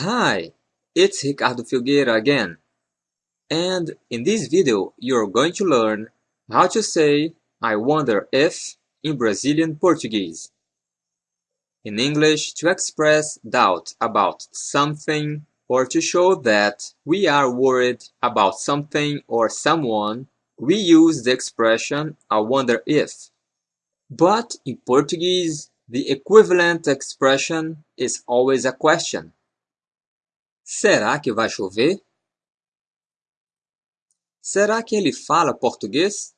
Hi, it's Ricardo Filgueira again. And in this video, you're going to learn how to say I wonder if in Brazilian Portuguese. In English, to express doubt about something or to show that we are worried about something or someone, we use the expression I wonder if. But in Portuguese, the equivalent expression is always a question. Será que vai chover? Será que ele fala português?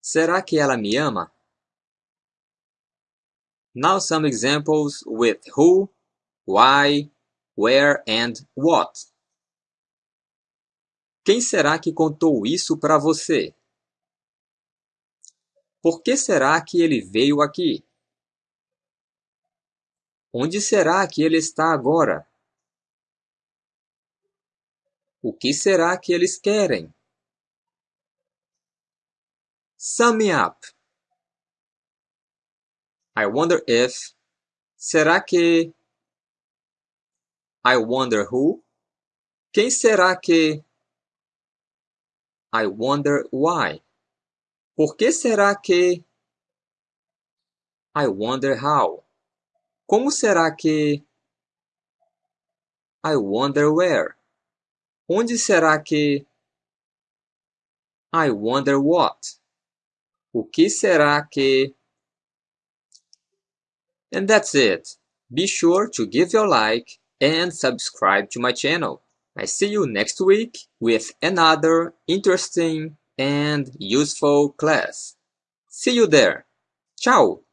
Será que ela me ama? Now some examples with who, why, where and what. Quem será que contou isso para você? Por que será que ele veio aqui? Onde será que ele está agora? O que será que eles querem? Sum me up. I wonder if. Será que. I wonder who. Quem será que. I wonder why. Por que será que. I wonder how. Como será que. I wonder where. Onde será que. I wonder what. O que será que. And that's it. Be sure to give your like and subscribe to my channel. I see you next week with another interesting and useful class. See you there. Ciao!